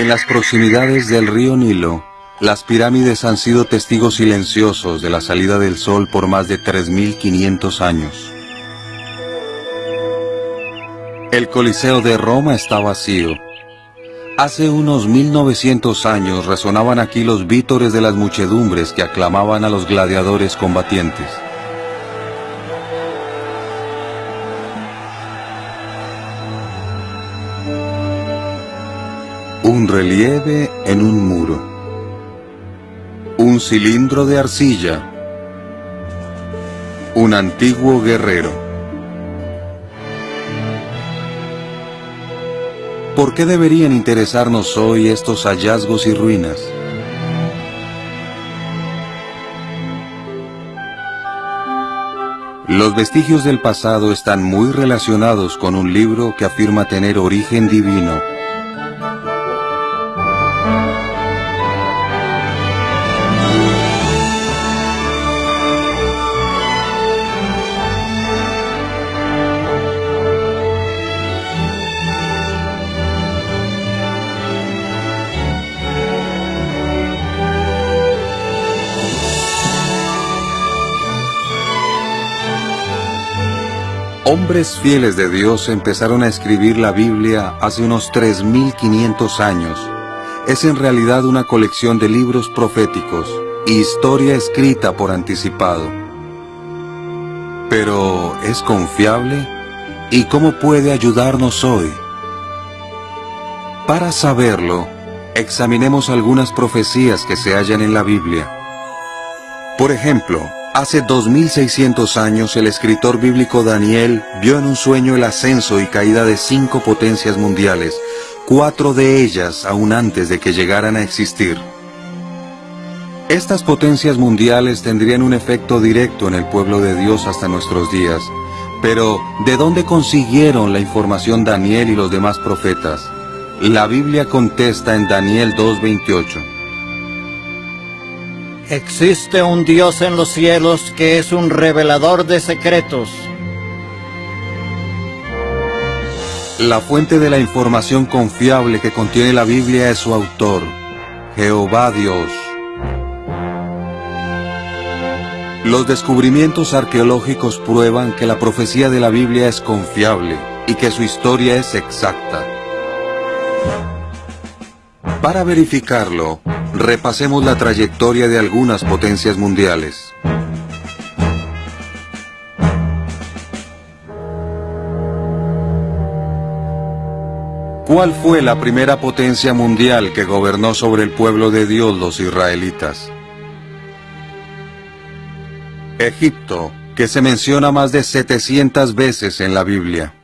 En las proximidades del río Nilo, las pirámides han sido testigos silenciosos de la salida del sol por más de 3.500 años. El Coliseo de Roma está vacío. Hace unos 1900 años resonaban aquí los vítores de las muchedumbres que aclamaban a los gladiadores combatientes. Un relieve en un muro. Un cilindro de arcilla. Un antiguo guerrero. ¿Por qué deberían interesarnos hoy estos hallazgos y ruinas? Los vestigios del pasado están muy relacionados con un libro que afirma tener origen divino Hombres fieles de Dios empezaron a escribir la Biblia hace unos 3.500 años. Es en realidad una colección de libros proféticos, historia escrita por anticipado. Pero, ¿es confiable? ¿Y cómo puede ayudarnos hoy? Para saberlo, examinemos algunas profecías que se hallan en la Biblia. Por ejemplo, Hace 2600 años el escritor bíblico Daniel vio en un sueño el ascenso y caída de cinco potencias mundiales, cuatro de ellas aún antes de que llegaran a existir. Estas potencias mundiales tendrían un efecto directo en el pueblo de Dios hasta nuestros días. Pero, ¿de dónde consiguieron la información Daniel y los demás profetas? La Biblia contesta en Daniel 2.28. Existe un Dios en los cielos que es un revelador de secretos. La fuente de la información confiable que contiene la Biblia es su autor, Jehová Dios. Los descubrimientos arqueológicos prueban que la profecía de la Biblia es confiable y que su historia es exacta. Para verificarlo, repasemos la trayectoria de algunas potencias mundiales. ¿Cuál fue la primera potencia mundial que gobernó sobre el pueblo de Dios los israelitas? Egipto, que se menciona más de 700 veces en la Biblia.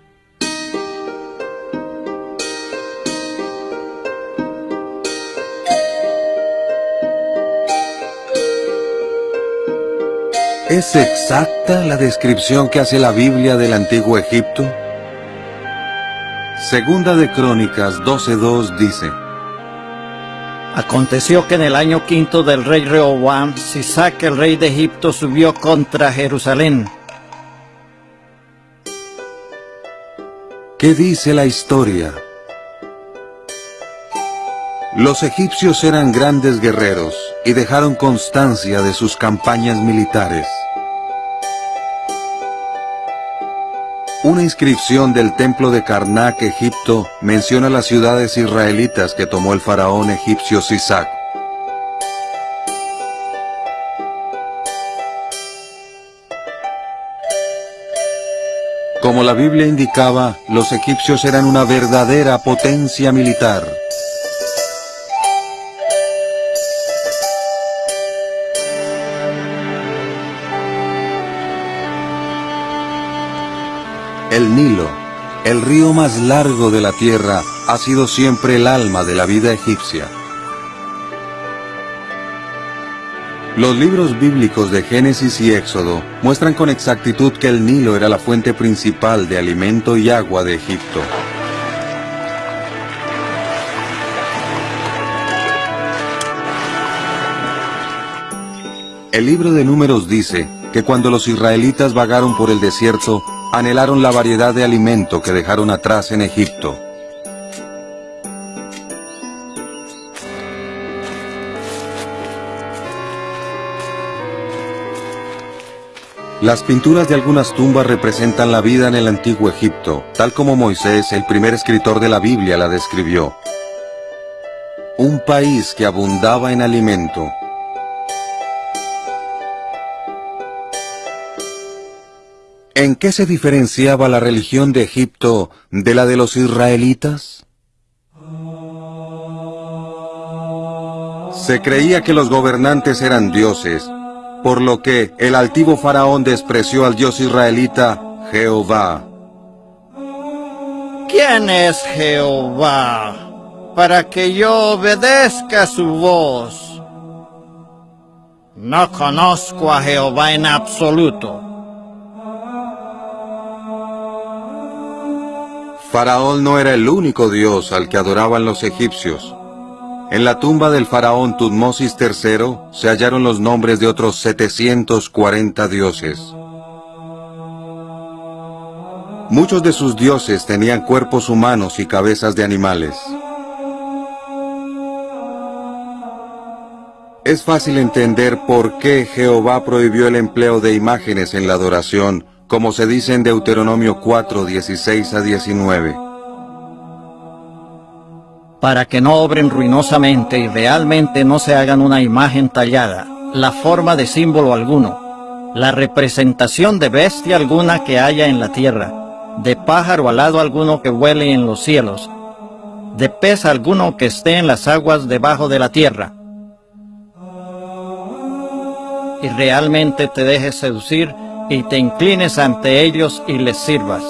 ¿Es exacta la descripción que hace la Biblia del antiguo Egipto? Segunda de Crónicas 12.2 dice, Aconteció que en el año quinto del rey Rehoboam, Sisac el rey de Egipto subió contra Jerusalén. ¿Qué dice la historia? Los egipcios eran grandes guerreros y dejaron constancia de sus campañas militares. Una inscripción del templo de Karnak, Egipto, menciona las ciudades israelitas que tomó el faraón egipcio Sisac. Como la Biblia indicaba, los egipcios eran una verdadera potencia militar. El Nilo, el río más largo de la tierra, ha sido siempre el alma de la vida egipcia. Los libros bíblicos de Génesis y Éxodo muestran con exactitud que el Nilo era la fuente principal de alimento y agua de Egipto. El libro de Números dice que cuando los israelitas vagaron por el desierto, anhelaron la variedad de alimento que dejaron atrás en Egipto. Las pinturas de algunas tumbas representan la vida en el antiguo Egipto, tal como Moisés, el primer escritor de la Biblia, la describió. Un país que abundaba en alimento. ¿En qué se diferenciaba la religión de Egipto de la de los israelitas? Se creía que los gobernantes eran dioses, por lo que el altivo faraón despreció al dios israelita Jehová. ¿Quién es Jehová para que yo obedezca su voz? No conozco a Jehová en absoluto. Faraón no era el único dios al que adoraban los egipcios. En la tumba del faraón Tutmosis III se hallaron los nombres de otros 740 dioses. Muchos de sus dioses tenían cuerpos humanos y cabezas de animales. Es fácil entender por qué Jehová prohibió el empleo de imágenes en la adoración, como se dice en Deuteronomio 4, 16 a 19 para que no obren ruinosamente y realmente no se hagan una imagen tallada, la forma de símbolo alguno, la representación de bestia alguna que haya en la tierra, de pájaro alado alguno que vuele en los cielos, de pez alguno que esté en las aguas debajo de la tierra. Y realmente te dejes seducir y te inclines ante ellos y les sirvas.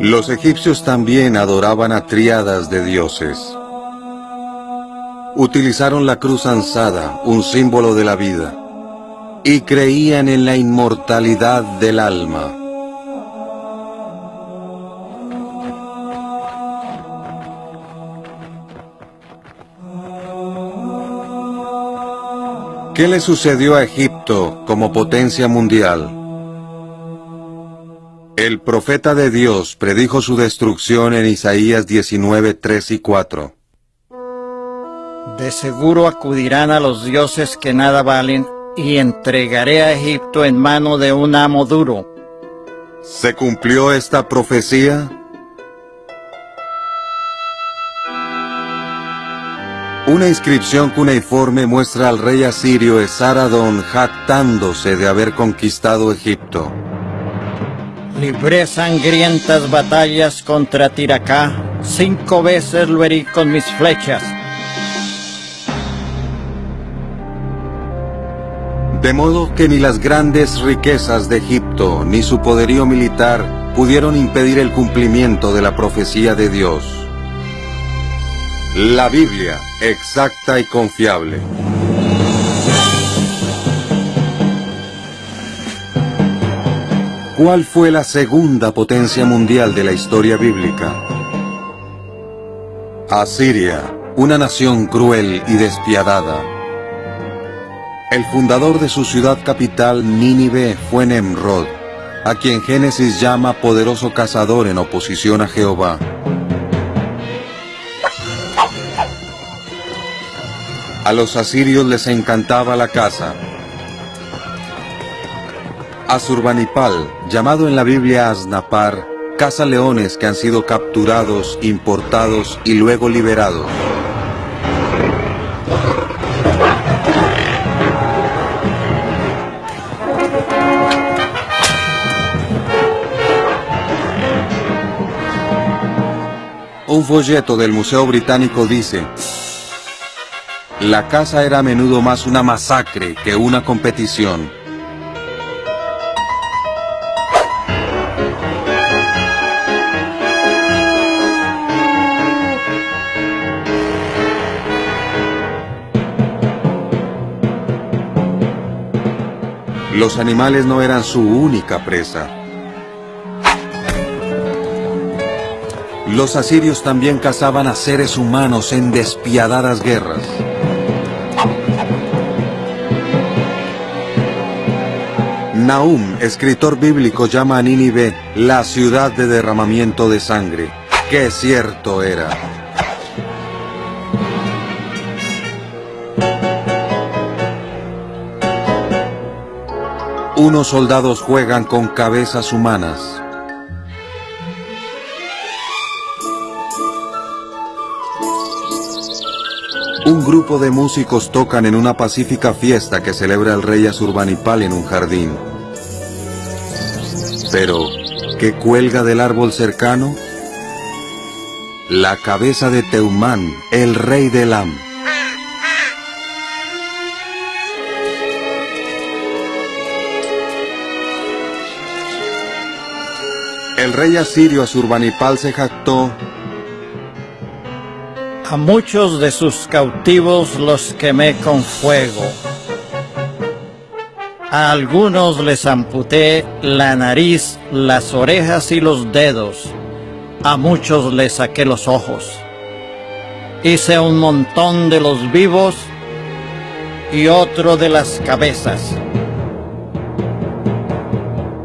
Los egipcios también adoraban a triadas de dioses. Utilizaron la cruz ansada, un símbolo de la vida, y creían en la inmortalidad del alma. ¿Qué le sucedió a Egipto como potencia mundial? El profeta de Dios predijo su destrucción en Isaías 19, 3 y 4. De seguro acudirán a los dioses que nada valen, y entregaré a Egipto en mano de un amo duro. ¿Se cumplió esta profecía? Una inscripción cuneiforme muestra al rey asirio Esaradón jactándose de haber conquistado Egipto. Libré sangrientas batallas contra Tiracá, cinco veces lo herí con mis flechas. De modo que ni las grandes riquezas de Egipto ni su poderío militar pudieron impedir el cumplimiento de la profecía de Dios. La Biblia, exacta y confiable. ¿Cuál fue la segunda potencia mundial de la historia bíblica? Asiria, una nación cruel y despiadada. El fundador de su ciudad capital, Nínive, fue Nemrod, a quien Génesis llama poderoso cazador en oposición a Jehová. A los asirios les encantaba la caza, Azurbanipal, llamado en la Biblia Asnapar, caza leones que han sido capturados, importados y luego liberados. Un folleto del Museo Británico dice, la caza era a menudo más una masacre que una competición. Los animales no eran su única presa. Los asirios también cazaban a seres humanos en despiadadas guerras. Nahum, escritor bíblico, llama a Nínive la ciudad de derramamiento de sangre. ¡Qué cierto era! Unos soldados juegan con cabezas humanas. Un grupo de músicos tocan en una pacífica fiesta que celebra el rey Asurbanipal en un jardín. Pero, ¿qué cuelga del árbol cercano? La cabeza de Teumán, el rey de Elam. El rey asirio Asurbanipal se jactó A muchos de sus cautivos los quemé con fuego. A algunos les amputé la nariz, las orejas y los dedos. A muchos les saqué los ojos. Hice un montón de los vivos y otro de las cabezas.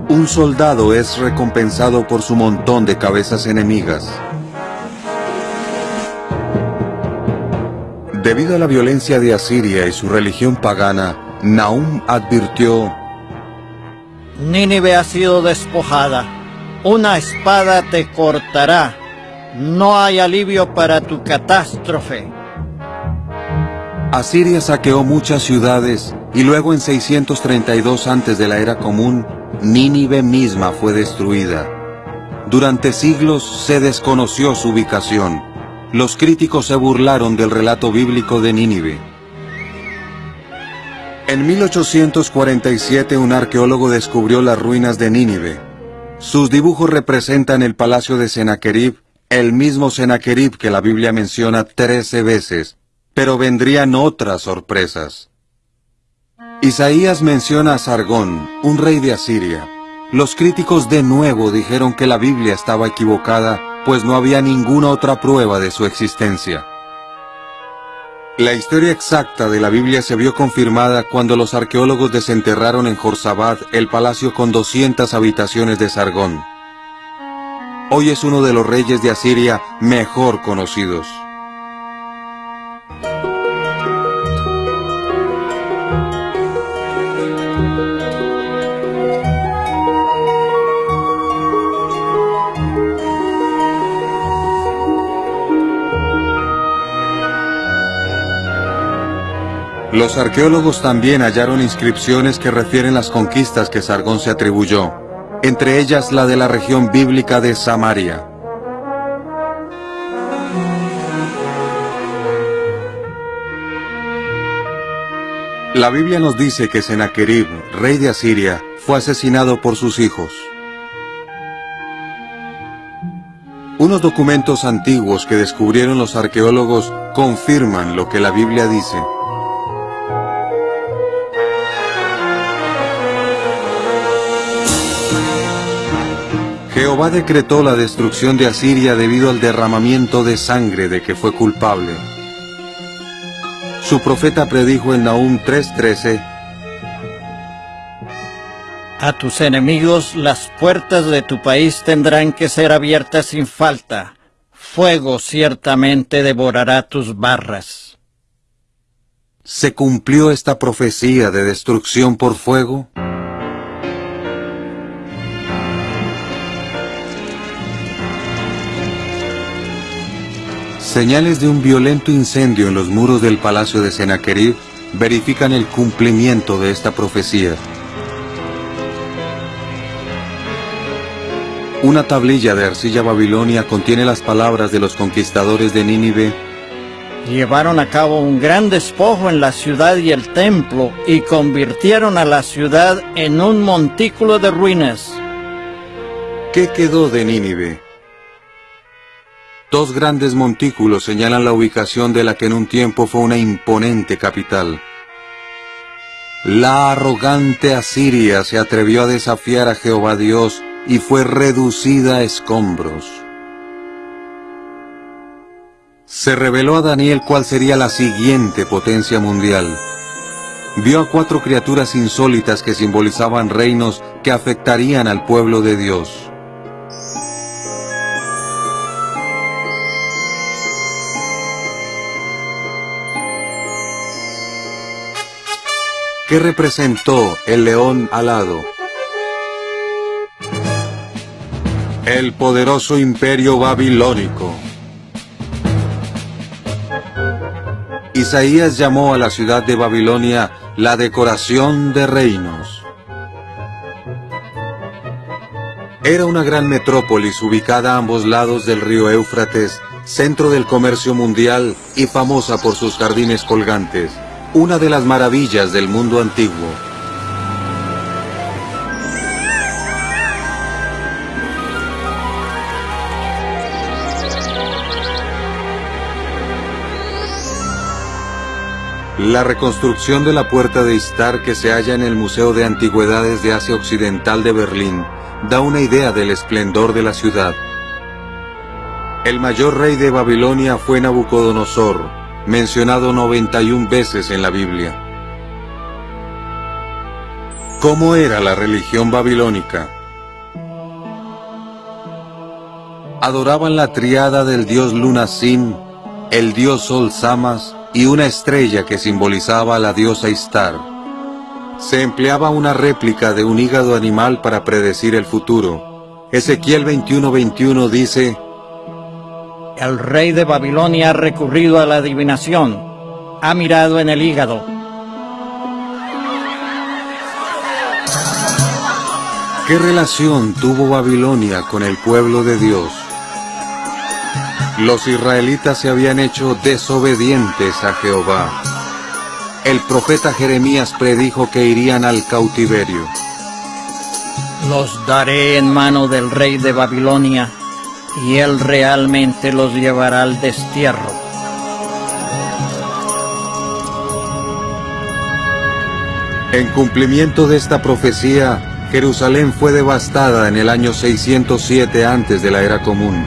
Un soldado es recompensado por su montón de cabezas enemigas. Debido a la violencia de Asiria y su religión pagana, Nahum advirtió, Nínive ha sido despojada. Una espada te cortará. No hay alivio para tu catástrofe. Asiria saqueó muchas ciudades y luego en 632 antes de la era común, Nínive misma fue destruida. Durante siglos se desconoció su ubicación. Los críticos se burlaron del relato bíblico de Nínive. En 1847 un arqueólogo descubrió las ruinas de Nínive. Sus dibujos representan el palacio de Sennacherib, el mismo Sennacherib que la Biblia menciona 13 veces, pero vendrían otras sorpresas. Isaías menciona a Sargón, un rey de Asiria. Los críticos de nuevo dijeron que la Biblia estaba equivocada, pues no había ninguna otra prueba de su existencia. La historia exacta de la Biblia se vio confirmada cuando los arqueólogos desenterraron en Jorsabad el palacio con 200 habitaciones de Sargón. Hoy es uno de los reyes de Asiria mejor conocidos. Los arqueólogos también hallaron inscripciones que refieren las conquistas que Sargón se atribuyó, entre ellas la de la región bíblica de Samaria. La Biblia nos dice que Sennacherib, rey de Asiria, fue asesinado por sus hijos. Unos documentos antiguos que descubrieron los arqueólogos confirman lo que la Biblia dice. Jehová decretó la destrucción de Asiria debido al derramamiento de sangre de que fue culpable. Su profeta predijo en Nahum 3:13, A tus enemigos las puertas de tu país tendrán que ser abiertas sin falta. Fuego ciertamente devorará tus barras. ¿se cumplió esta profecía de destrucción por fuego? Señales de un violento incendio en los muros del palacio de Sennacherib verifican el cumplimiento de esta profecía. Una tablilla de arcilla babilonia contiene las palabras de los conquistadores de Nínive. Llevaron a cabo un gran despojo en la ciudad y el templo y convirtieron a la ciudad en un montículo de ruinas. ¿Qué quedó de Nínive? Dos grandes montículos señalan la ubicación de la que en un tiempo fue una imponente capital. La arrogante Asiria se atrevió a desafiar a Jehová Dios y fue reducida a escombros. Se reveló a Daniel cuál sería la siguiente potencia mundial. Vio a cuatro criaturas insólitas que simbolizaban reinos que afectarían al pueblo de Dios. ¿Qué representó el león alado? El poderoso imperio babilónico. Isaías llamó a la ciudad de Babilonia la decoración de reinos. Era una gran metrópolis ubicada a ambos lados del río Éufrates, centro del comercio mundial y famosa por sus jardines colgantes, una de las maravillas del mundo antiguo. La reconstrucción de la Puerta de Istar que se halla en el Museo de Antigüedades de Asia Occidental de Berlín da una idea del esplendor de la ciudad. El mayor rey de Babilonia fue Nabucodonosor, mencionado 91 veces en la Biblia. ¿Cómo era la religión babilónica? Adoraban la triada del dios Lunasin, el dios Sol Samas y una estrella que simbolizaba a la diosa Istar. Se empleaba una réplica de un hígado animal para predecir el futuro. Ezequiel 21:21 dice, El rey de Babilonia ha recurrido a la adivinación, ha mirado en el hígado. ¿Qué relación tuvo Babilonia con el pueblo de Dios? Los israelitas se habían hecho desobedientes a Jehová. El profeta Jeremías predijo que irían al cautiverio. Los daré en mano del rey de Babilonia, y él realmente los llevará al destierro. En cumplimiento de esta profecía, Jerusalén fue devastada en el año 607 antes de la era común.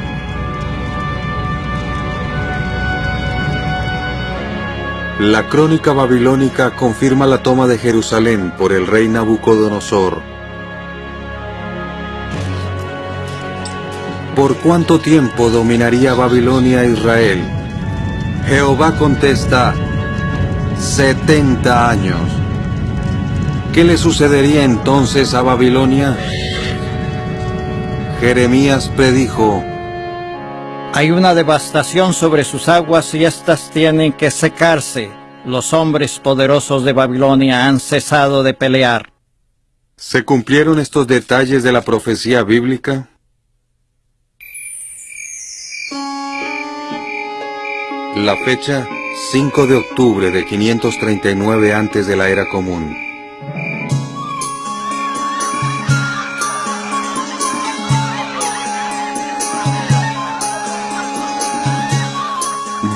La crónica babilónica confirma la toma de Jerusalén por el rey Nabucodonosor. ¿Por cuánto tiempo dominaría Babilonia a Israel? Jehová contesta, 70 años. ¿Qué le sucedería entonces a Babilonia? Jeremías predijo, Hay una devastación sobre sus aguas y éstas tienen que secarse. Los hombres poderosos de Babilonia han cesado de pelear. ¿Se cumplieron estos detalles de la profecía bíblica? La fecha 5 de octubre de 539 antes de la era común.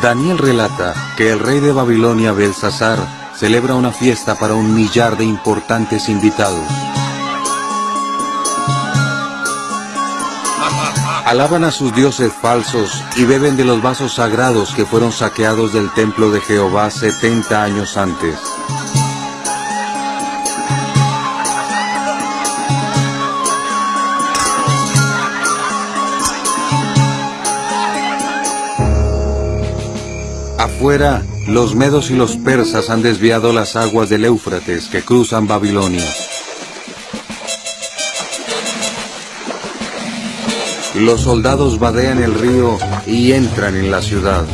Daniel relata que el rey de Babilonia Belsasar celebra una fiesta para un millar de importantes invitados. Alaban a sus dioses falsos y beben de los vasos sagrados que fueron saqueados del templo de Jehová 70 años antes. Afuera, los medos y los persas han desviado las aguas del Éufrates que cruzan Babilonia. Los soldados vadean el río y entran en la ciudad.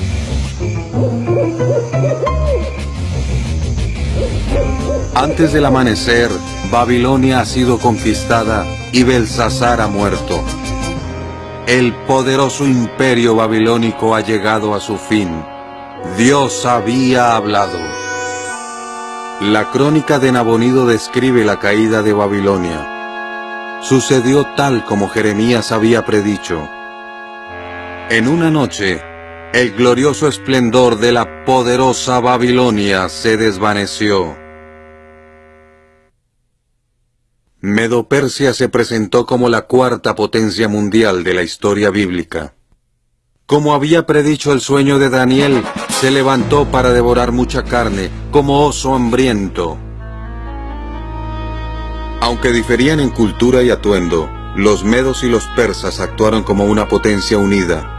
Antes del amanecer, Babilonia ha sido conquistada y Belsasar ha muerto. El poderoso imperio babilónico ha llegado a su fin. Dios había hablado. La crónica de Nabonido describe la caída de Babilonia. Sucedió tal como Jeremías había predicho. En una noche, el glorioso esplendor de la poderosa Babilonia se desvaneció. Medo-Persia se presentó como la cuarta potencia mundial de la historia bíblica. Como había predicho el sueño de Daniel, se levantó para devorar mucha carne, como oso hambriento. Aunque diferían en cultura y atuendo, los medos y los persas actuaron como una potencia unida.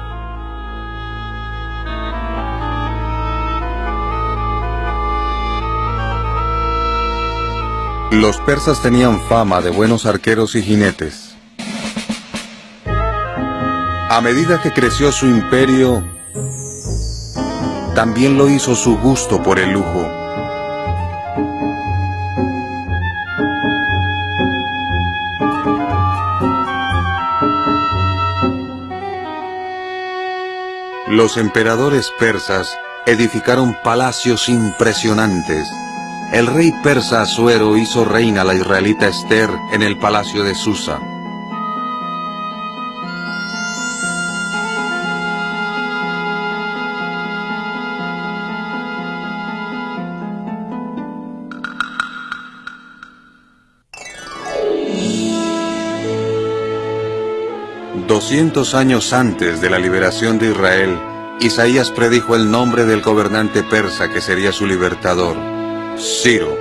Los persas tenían fama de buenos arqueros y jinetes. A medida que creció su imperio, también lo hizo su gusto por el lujo. Los emperadores persas edificaron palacios impresionantes. El rey persa Asuero hizo reina la israelita Esther en el palacio de Susa. Doscientos años antes de la liberación de Israel, Isaías predijo el nombre del gobernante persa que sería su libertador, Ciro.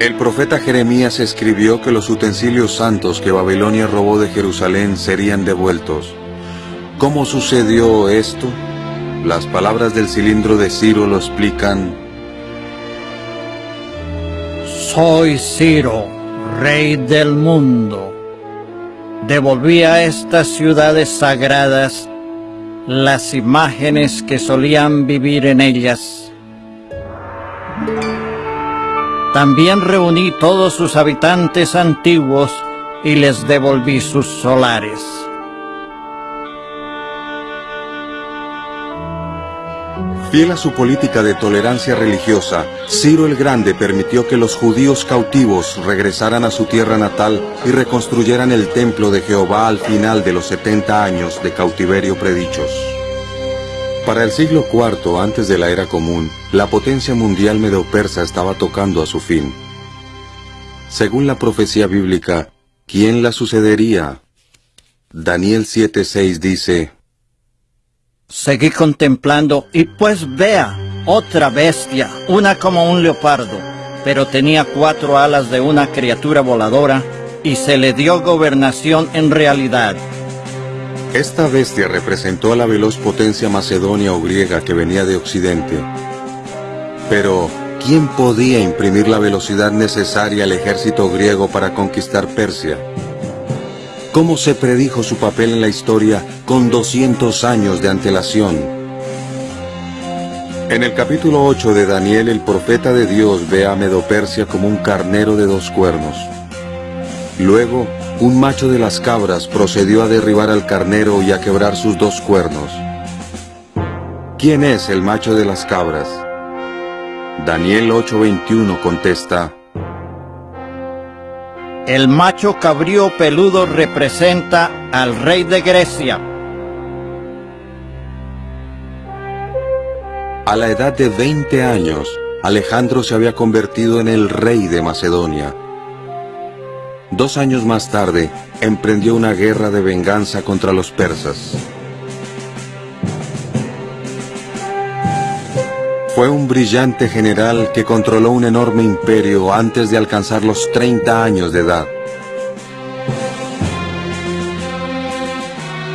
El profeta Jeremías escribió que los utensilios santos que Babilonia robó de Jerusalén serían devueltos. ¿Cómo sucedió esto? Las palabras del cilindro de Ciro lo explican. Soy Ciro, rey del mundo. Devolví a estas ciudades sagradas las imágenes que solían vivir en ellas. También reuní todos sus habitantes antiguos y les devolví sus solares. Fiel a su política de tolerancia religiosa, Ciro el Grande permitió que los judíos cautivos regresaran a su tierra natal y reconstruyeran el templo de Jehová al final de los 70 años de cautiverio predichos. Para el siglo IV antes de la era común, la potencia mundial medo-persa estaba tocando a su fin. Según la profecía bíblica, ¿quién la sucedería? Daniel 7:6 dice, Seguí contemplando y pues vea, otra bestia, una como un leopardo, pero tenía cuatro alas de una criatura voladora y se le dio gobernación en realidad. Esta bestia representó a la veloz potencia macedonia o griega que venía de Occidente. Pero, ¿quién podía imprimir la velocidad necesaria al ejército griego para conquistar Persia? Cómo se predijo su papel en la historia con 200 años de antelación. En el capítulo 8 de Daniel, el profeta de Dios ve a Medopersia como un carnero de dos cuernos. Luego, un macho de las cabras procedió a derribar al carnero y a quebrar sus dos cuernos. ¿Quién es el macho de las cabras? Daniel 8:21 contesta, el macho cabrío peludo representa al rey de Grecia. A la edad de 20 años, Alejandro se había convertido en el rey de Macedonia. Dos años más tarde, emprendió una guerra de venganza contra los persas. Fue un brillante general que controló un enorme imperio antes de alcanzar los 30 años de edad.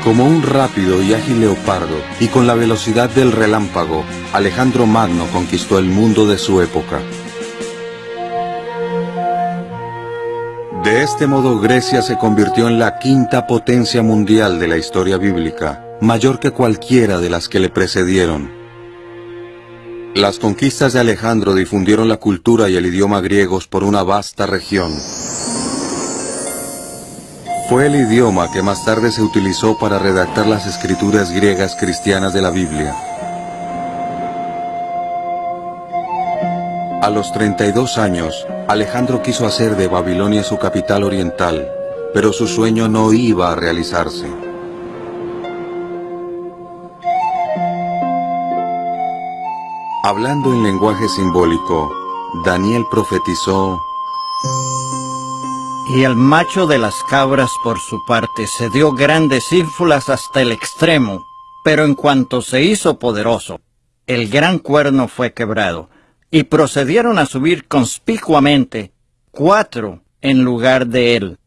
Como un rápido y ágil leopardo y con la velocidad del relámpago, Alejandro Magno conquistó el mundo de su época. De este modo Grecia se convirtió en la quinta potencia mundial de la historia bíblica, mayor que cualquiera de las que le precedieron. Las conquistas de Alejandro difundieron la cultura y el idioma griegos por una vasta región. Fue el idioma que más tarde se utilizó para redactar las escrituras griegas cristianas de la Biblia. A los 32 años, Alejandro quiso hacer de Babilonia su capital oriental, pero su sueño no iba a realizarse. Hablando en lenguaje simbólico, Daniel profetizó, Y el macho de las cabras por su parte se dio grandes ínfulas hasta el extremo, pero en cuanto se hizo poderoso, el gran cuerno fue quebrado, y procedieron a subir conspicuamente cuatro en lugar de él.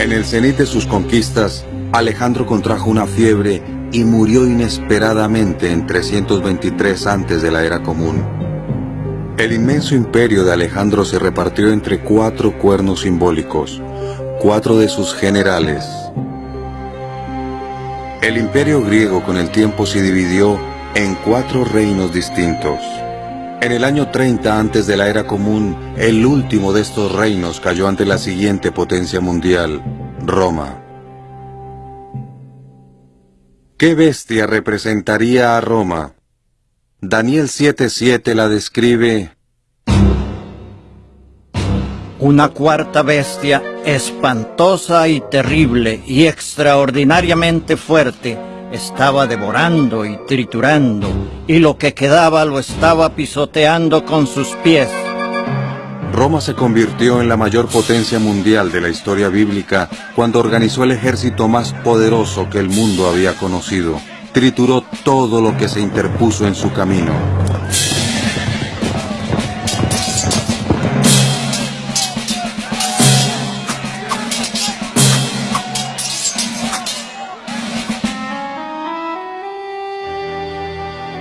En el cenit de sus conquistas, Alejandro contrajo una fiebre y murió inesperadamente en 323 antes de la era común. El inmenso imperio de Alejandro se repartió entre cuatro cuernos simbólicos, cuatro de sus generales. El imperio griego con el tiempo se dividió en cuatro reinos distintos. En el año 30 antes de la era común, el último de estos reinos cayó ante la siguiente potencia mundial, Roma. ¿Qué bestia representaría a Roma? Daniel 7:7 la describe una cuarta bestia espantosa y terrible y extraordinariamente fuerte estaba devorando y triturando y lo que quedaba lo estaba pisoteando con sus pies. Roma se convirtió en la mayor potencia mundial de la historia bíblica cuando organizó el ejército más poderoso que el mundo había conocido. Trituró todo lo que se interpuso en su camino.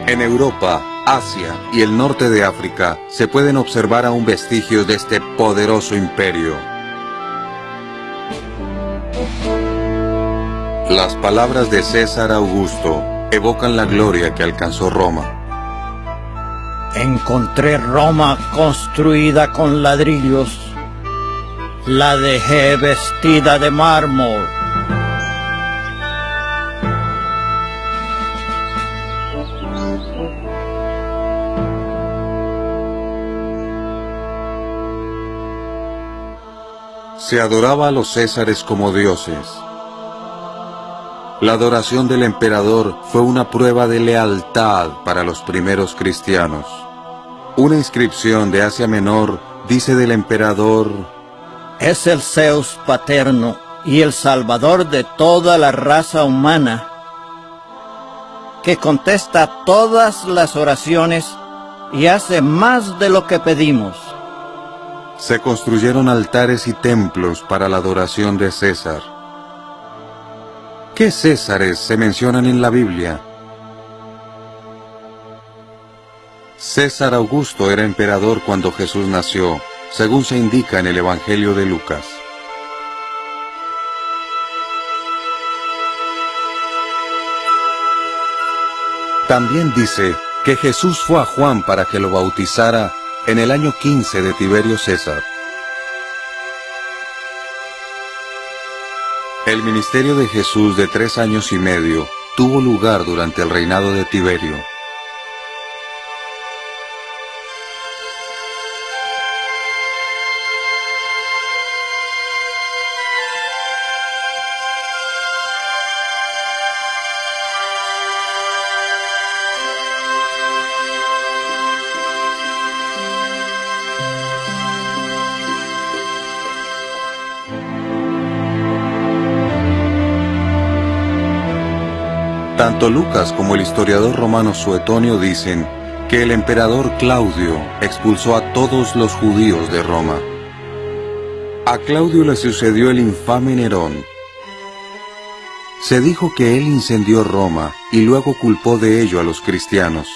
En Europa, Asia y el norte de África se pueden observar aún vestigios de este poderoso imperio. Las palabras de César Augusto evocan la gloria que alcanzó Roma. Encontré Roma construida con ladrillos. La dejé vestida de mármol se adoraba a los césares como dioses. La adoración del emperador fue una prueba de lealtad para los primeros cristianos. Una inscripción de Asia Menor dice del emperador, Es el Zeus paterno y el salvador de toda la raza humana, que contesta todas las oraciones y hace más de lo que pedimos se construyeron altares y templos para la adoración de César. ¿Qué Césares se mencionan en la Biblia? César Augusto era emperador cuando Jesús nació, según se indica en el Evangelio de Lucas. También dice que Jesús fue a Juan para que lo bautizara en el año 15 de Tiberio César. El ministerio de Jesús de tres años y medio tuvo lugar durante el reinado de Tiberio. Tanto Lucas como el historiador romano Suetonio dicen que el emperador Claudio expulsó a todos los judíos de Roma. A Claudio le sucedió el infame Nerón. Se dijo que él incendió Roma y luego culpó de ello a los cristianos.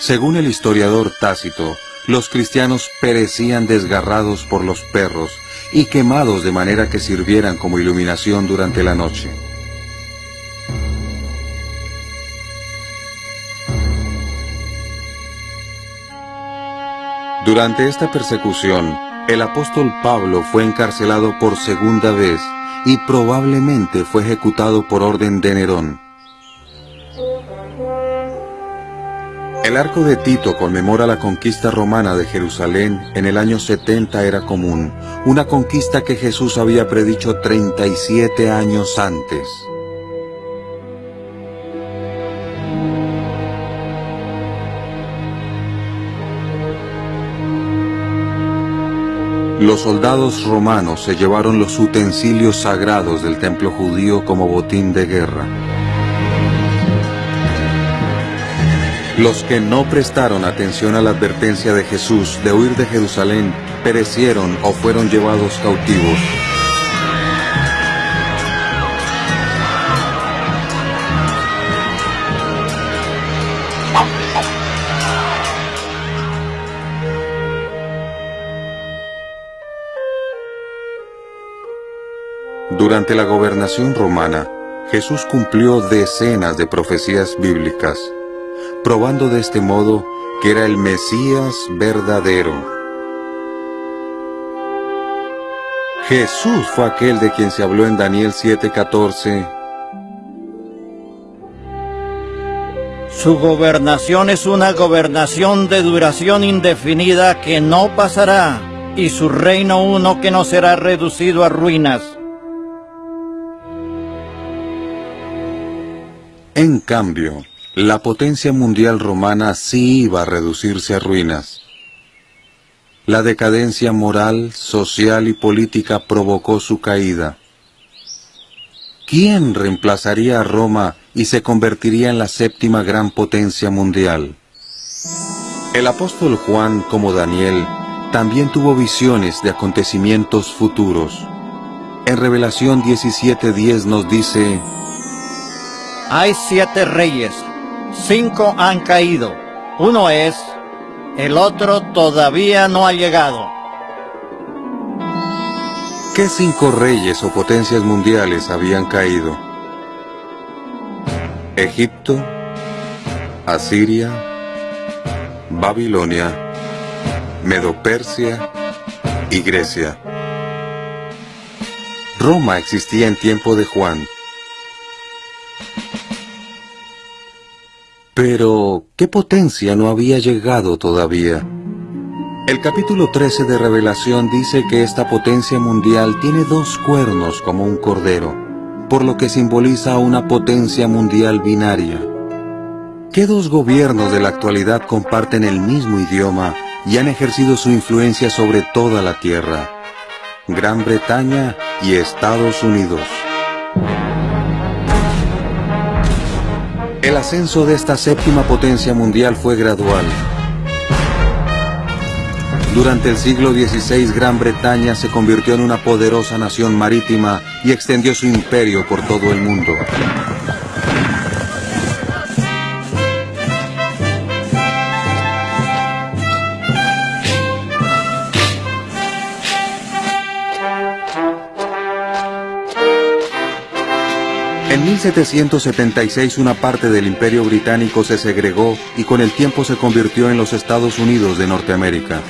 Según el historiador Tácito, los cristianos perecían desgarrados por los perros y quemados de manera que sirvieran como iluminación durante la noche. Durante esta persecución, el apóstol Pablo fue encarcelado por segunda vez y probablemente fue ejecutado por orden de Nerón. El arco de Tito conmemora la conquista romana de Jerusalén en el año 70 era común, una conquista que Jesús había predicho 37 años antes. Los soldados romanos se llevaron los utensilios sagrados del templo judío como botín de guerra. Los que no prestaron atención a la advertencia de Jesús de huir de Jerusalén perecieron o fueron llevados cautivos. Durante la gobernación romana, Jesús cumplió decenas de profecías bíblicas, probando de este modo que era el Mesías verdadero. Jesús fue aquel de quien se habló en Daniel 7:14. Su gobernación es una gobernación de duración indefinida que no pasará, y su reino uno que no será reducido a ruinas. En cambio, la potencia mundial romana sí iba a reducirse a ruinas. La decadencia moral, social y política provocó su caída. ¿Quién reemplazaría a Roma y se convertiría en la séptima gran potencia mundial? El apóstol Juan, como Daniel, también tuvo visiones de acontecimientos futuros. En Revelación 17.10 nos dice, Hay siete reyes, cinco han caído, uno es, el otro todavía no ha llegado. ¿Qué cinco reyes o potencias mundiales habían caído? Egipto, Asiria, Babilonia, Medo-Persia y Grecia. Roma existía en tiempo de Juan. Pero, ¿qué potencia no había llegado todavía? El capítulo 13 de Revelación dice que esta potencia mundial tiene dos cuernos como un cordero, por lo que simboliza una potencia mundial binaria. ¿Qué dos gobiernos de la actualidad comparten el mismo idioma y han ejercido su influencia sobre toda la Tierra? Gran Bretaña y Estados Unidos. El ascenso de esta séptima potencia mundial fue gradual. Durante el siglo XVI Gran Bretaña se convirtió en una poderosa nación marítima y extendió su imperio por todo el mundo. 1776 una parte del imperio británico se segregó y con el tiempo se convirtió en los Estados Unidos de Norteamérica.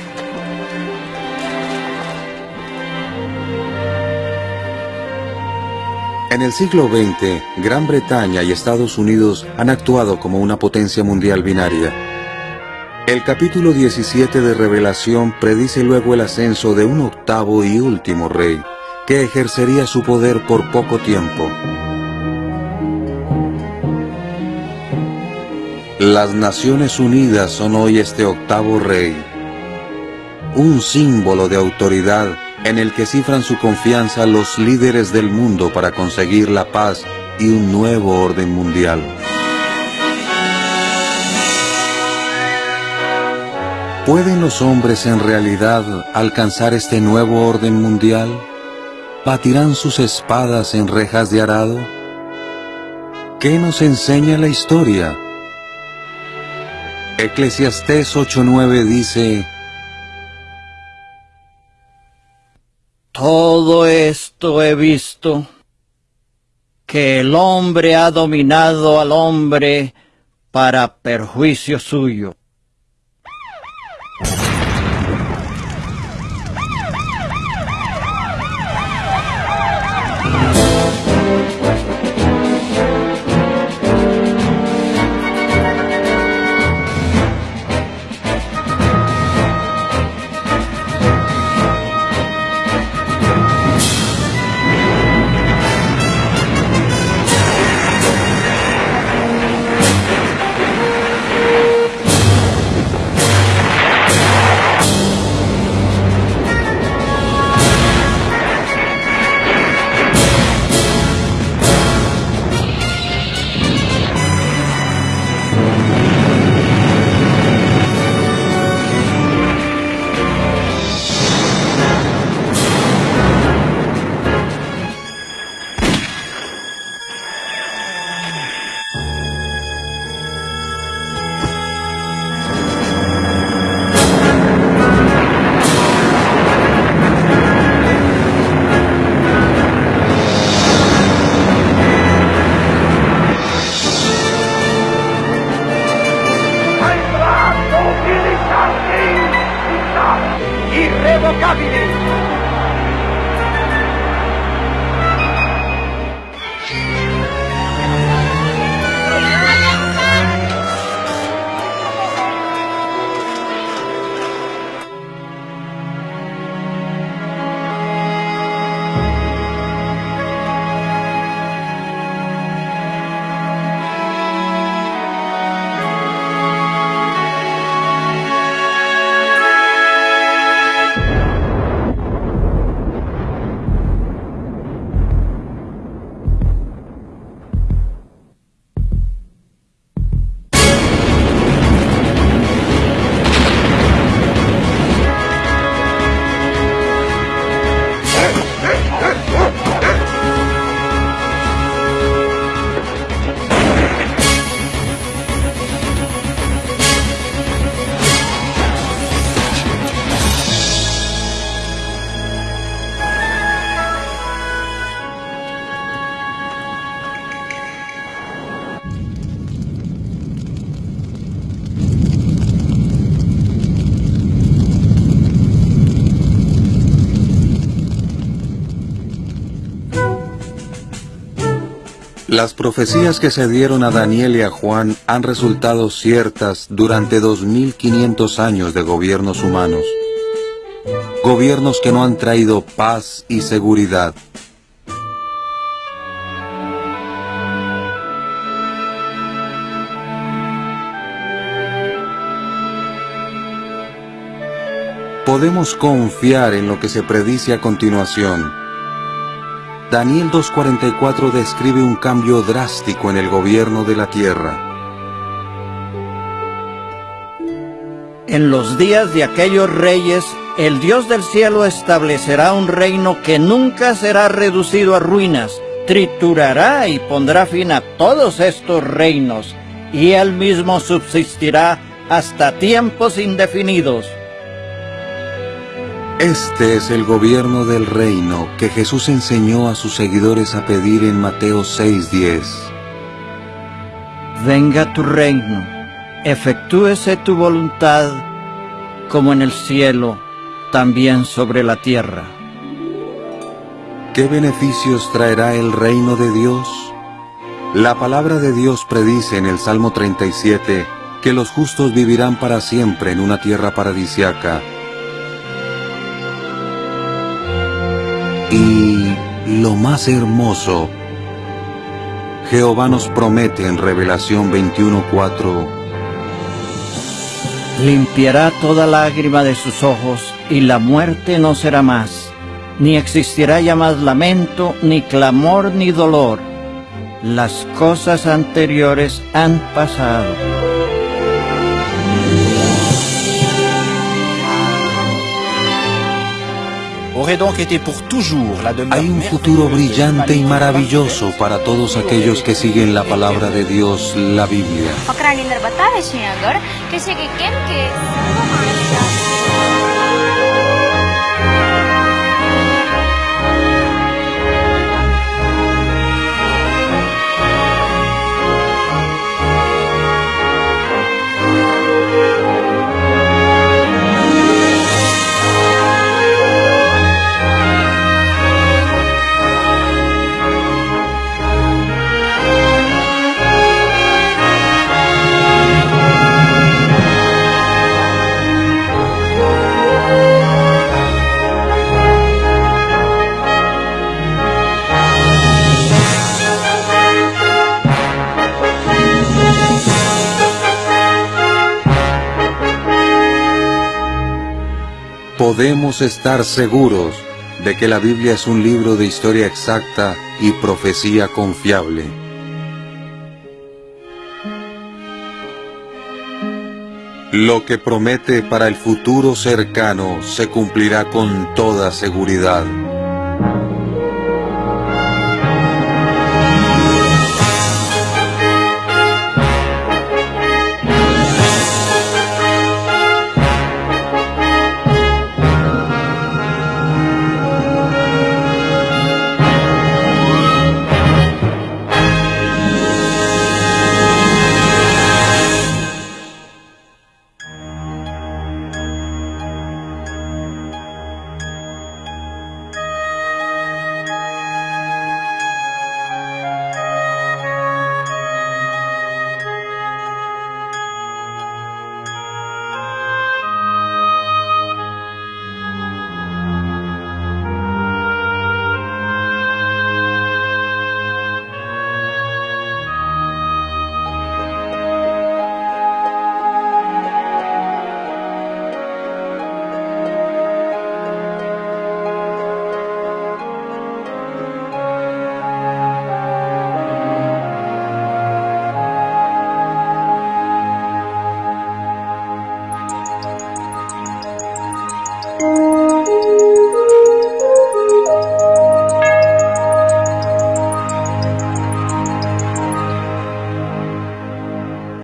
En el siglo XX, Gran Bretaña y Estados Unidos han actuado como una potencia mundial binaria. El capítulo 17 de Revelación predice luego el ascenso de un octavo y último rey, que ejercería su poder por poco tiempo. Las Naciones Unidas son hoy este octavo rey, un símbolo de autoridad en el que cifran su confianza los líderes del mundo para conseguir la paz y un nuevo orden mundial. ¿Pueden los hombres en realidad alcanzar este nuevo orden mundial? ¿Batirán sus espadas en rejas de arado? ¿Qué nos enseña la historia? Eclesiastés 8:9 dice, Todo esto he visto, que el hombre ha dominado al hombre para perjuicio suyo. Las profecías que se dieron a Daniel y a Juan han resultado ciertas durante 2500 años de gobiernos humanos. Gobiernos que no han traído paz y seguridad. Podemos confiar en lo que se predice a continuación Daniel 2.44 describe un cambio drástico en el gobierno de la tierra. En los días de aquellos reyes, el Dios del cielo establecerá un reino que nunca será reducido a ruinas, triturará y pondrá fin a todos estos reinos, y él mismo subsistirá hasta tiempos indefinidos. Este es el gobierno del reino que Jesús enseñó a sus seguidores a pedir en Mateo 6:10. Venga tu reino, efectúese tu voluntad, como en el cielo, también sobre la tierra. ¿Qué beneficios traerá el reino de Dios? La palabra de Dios predice en el Salmo 37 que los justos vivirán para siempre en una tierra paradisiaca Y lo más hermoso, Jehová nos promete en Revelación 21.4, Limpiará toda lágrima de sus ojos y la muerte no será más, ni existirá ya más lamento, ni clamor, ni dolor. Las cosas anteriores han pasado. Hay un futuro brillante y maravilloso para todos aquellos que siguen la palabra de Dios, la Biblia. Podemos estar seguros de que la Biblia es un libro de historia exacta y profecía confiable. Lo que promete para el futuro cercano se cumplirá con toda seguridad.